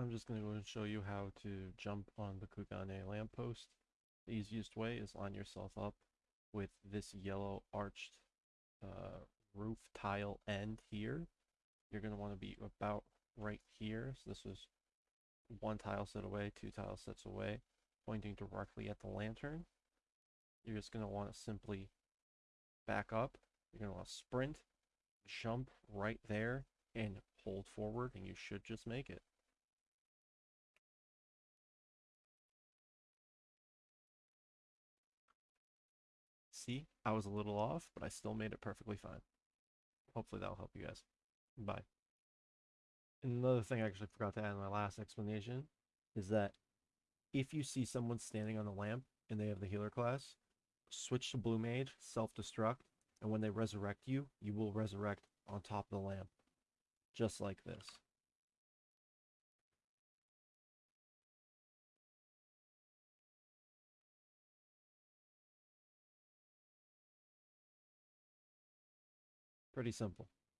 I'm just going to go and show you how to jump on the Kugane lamppost. The easiest way is line yourself up with this yellow arched uh, roof tile end here. You're going to want to be about right here. So this is one tile set away, two tile sets away, pointing directly at the lantern. You're just going to want to simply back up. You're going to want to sprint, jump right there, and hold forward, and you should just make it. See, I was a little off, but I still made it perfectly fine. Hopefully that'll help you guys. Bye. Another thing I actually forgot to add in my last explanation is that if you see someone standing on the lamp and they have the healer class, switch to blue mage, self-destruct, and when they resurrect you, you will resurrect on top of the lamp. Just like this. Pretty simple.